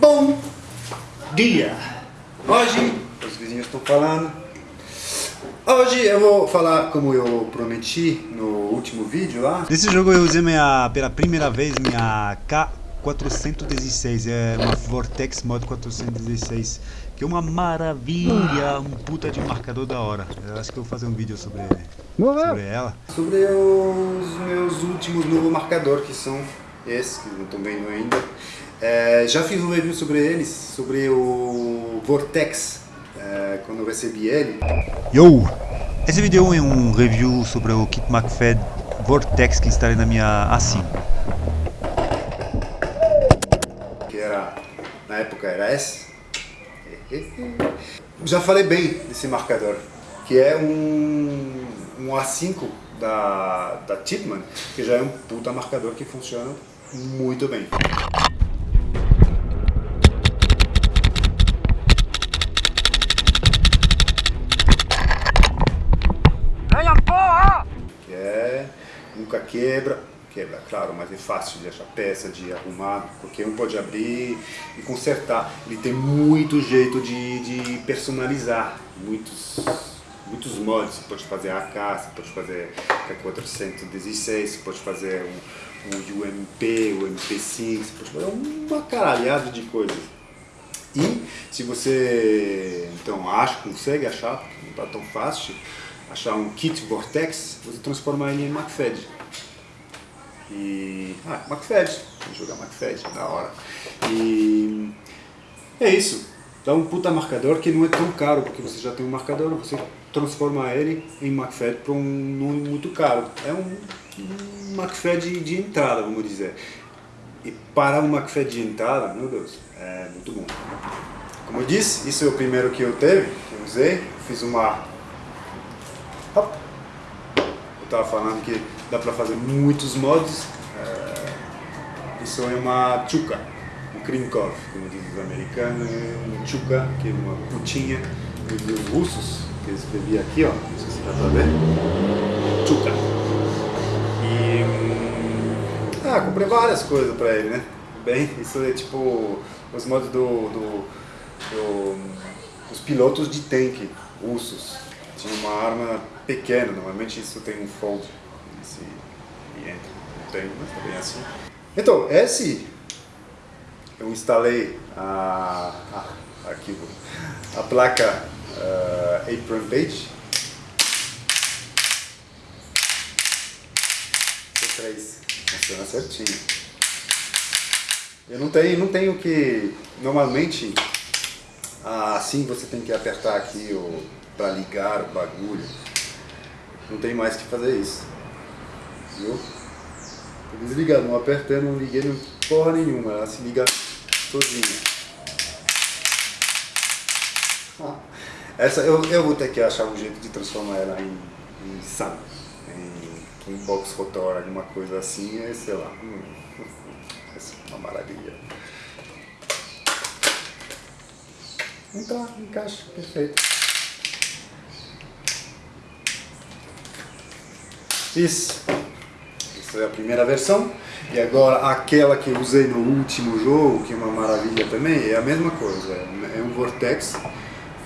Bom dia! Hoje, os vizinhos estão falando, hoje eu vou falar como eu prometi no último vídeo lá. Nesse jogo eu usei minha, pela primeira vez minha K416, é uma Vortex Mod 416, que é uma maravilha, um puta de marcador da hora. Eu acho que eu vou fazer um vídeo sobre, sobre ela. Sobre os meus últimos novos marcadores, que são esses, que não estão vendo ainda. É, já fiz um review sobre eles, sobre o Vortex, é, quando eu recebi ele. Yo! Esse vídeo é um review sobre o kit McFad Vortex que instalei na minha A5. Que era, na época era S. Já falei bem desse marcador, que é um, um A5 da, da Tipman, que já é um puta marcador que funciona muito bem. Que é, nunca quebra, quebra, claro, mas é fácil de achar peça, de arrumar, porque um pode abrir e consertar. Ele tem muito jeito de, de personalizar, muitos, muitos mods. Você pode fazer AK, você pode fazer K416, você pode fazer um, um UMP, o MP5, você pode fazer uma caralhada de coisas. E se você então acha, consegue achar, não está tão fácil, achar um kit Vortex, você transforma ele em McFed. E. Ah, McFed. Vou jogar McFed, da hora. E. É isso. Dá um puta marcador que não é tão caro, porque você já tem um marcador, você transforma ele em McFed para um nome muito caro. É um, um McFed de entrada, vamos dizer. E para um McFed de entrada, meu Deus, é muito bom. Como eu disse, isso é o primeiro que eu teve, que eu usei. Fiz uma eu estava falando que dá para fazer muitos mods. É, isso é uma um krinkov, como dizem os americanos, um chuka, que é uma putinha dos russos, que eu escrevi aqui, ó, não sei se dá para ver, chuka. E, hum, ah, comprei várias coisas para ele, né? Bem, isso é tipo os mods do, do, do os pilotos de tanque russos. Tinha uma arma pequena, normalmente isso tem um fold esse, e entra. Não tem, mas também é assim. Então, esse eu instalei a, a, aqui, a placa uh, Apron Page C3 funciona certinho. Eu não tenho, não tenho que normalmente assim você tem que apertar aqui o para ligar o bagulho. Não tem mais que fazer isso. Viu? Tô desligado, não apertando, não liguei não porra nenhuma, ela se liga sozinha. Essa eu, eu vou ter que achar um jeito de transformar ela em, em SAM, em, em box rotor, alguma coisa assim, sei lá. Hum, essa é uma maravilha. Então, encaixa, perfeito. Isso. É a primeira versão. E agora aquela que eu usei no último jogo, que é uma maravilha também, é a mesma coisa. É um Vortex.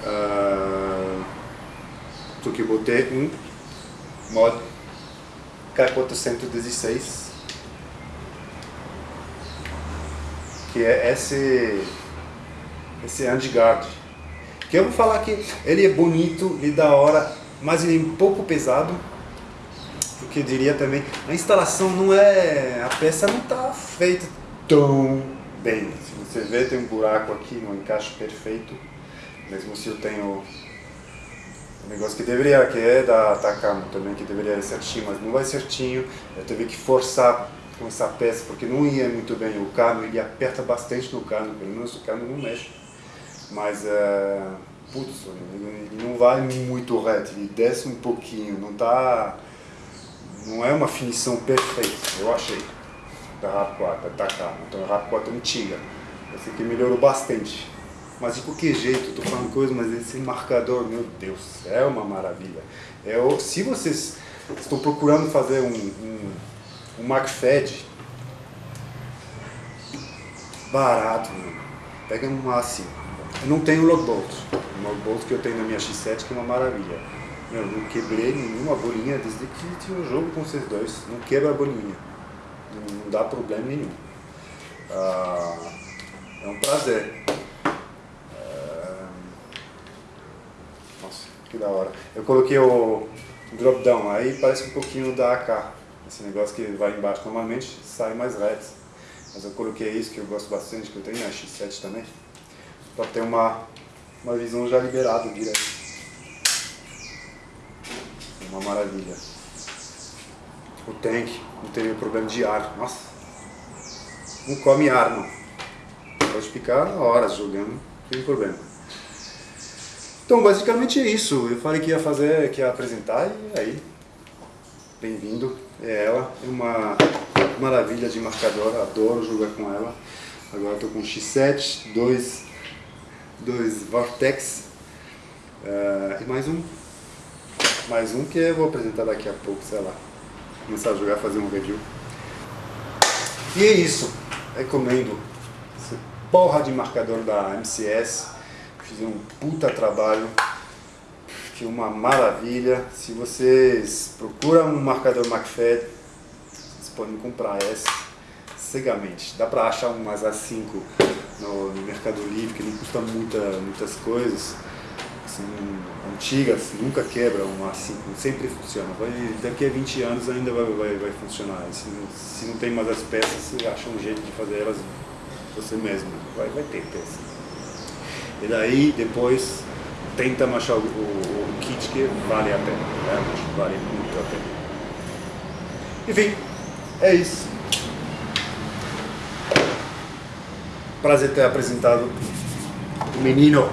Uh, só que eu botei um mod K416 que é esse esse handguard que eu vou falar que ele é bonito e da hora mas ele é um pouco pesado porque eu diria também, a instalação não é, a peça não está feita tão bem. Se você vê, tem um buraco aqui, não encaixa perfeito, mesmo se eu tenho um negócio que deveria, que é da Takamo também, que deveria ir certinho, mas não vai certinho, eu teve que forçar com essa peça, porque não ia muito bem, o cano ele aperta bastante no cano, pelo menos o cano não mexe, mas, uh, putz, ele não vai muito reto, ele desce um pouquinho, não está não é uma finição perfeita, eu achei, da RAP4, da Takama. Então a RAP4 é antiga. Essa aqui melhorou bastante. Mas de qualquer jeito, tô falando coisa, mas esse marcador, meu Deus, é uma maravilha. É, se vocês estão procurando fazer um, um, um MacFed barato, pega uma A5. Eu não tenho logbolt. O logbolt que eu tenho na minha X7 que é uma maravilha. Eu não quebrei nenhuma bolinha desde que tinha um jogo com vocês dois. Não quebra a bolinha. Não, não dá problema nenhum. Ah, é um prazer. Ah, nossa, que da hora. Eu coloquei o drop down aí, parece um pouquinho da AK. Esse negócio que vai embaixo normalmente sai mais reto. Mas eu coloquei isso que eu gosto bastante, que eu tenho na X7 também. Para ter uma, uma visão já liberada direto. Uma maravilha. O tank não teve problema de ar. Nossa, não come ar não. Pode ficar horas jogando, não tem problema. Então basicamente é isso. Eu falei que ia fazer, que ia apresentar e aí. Bem-vindo. É ela. É uma maravilha de marcador, adoro jogar com ela. Agora estou com X7, dois, dois Vortex uh, e mais um. Mais um que eu vou apresentar daqui a pouco, sei lá. Começar a jogar, fazer um review. E é isso. Recomendo esse porra de marcador da MCS. Fizeram um puta trabalho. Que uma maravilha. Se vocês procuram um marcador McFad, vocês podem comprar esse cegamente. Dá pra achar umas A5 no, no Mercado Livre, que não custa muita, muitas coisas. São antigas, nunca quebra uma A5, sempre funciona. Vai, daqui a 20 anos ainda vai, vai, vai funcionar. Se não, se não tem mais as peças, você acha um jeito de fazer elas você mesmo. Vai, vai ter peça. E daí, depois, tenta achar o, o, o kit que vale a pena. Né? Vale muito a pena. Enfim, é isso. Prazer ter apresentado o menino